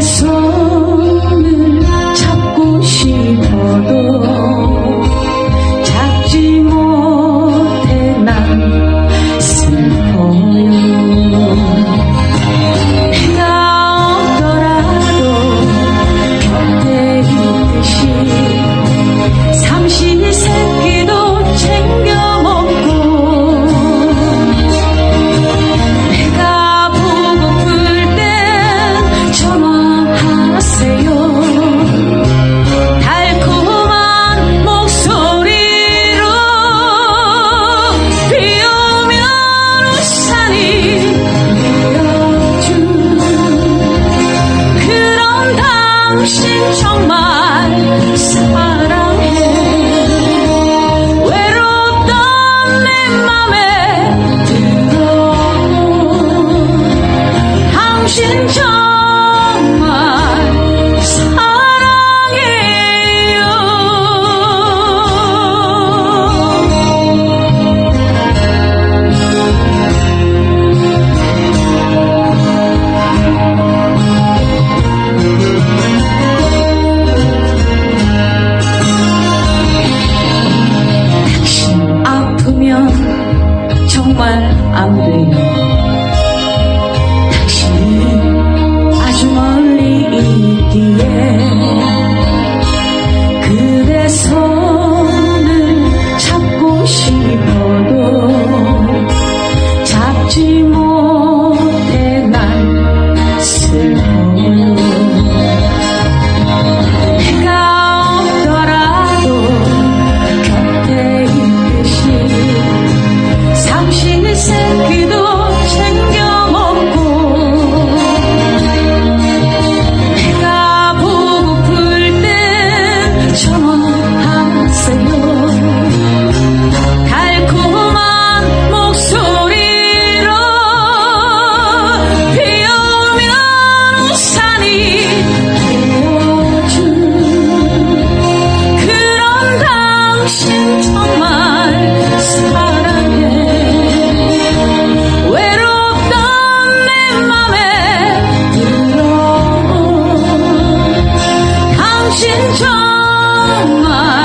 So. 당신 정말 사랑해. 외롭던 내 맘에 들어온 당신 정말 浪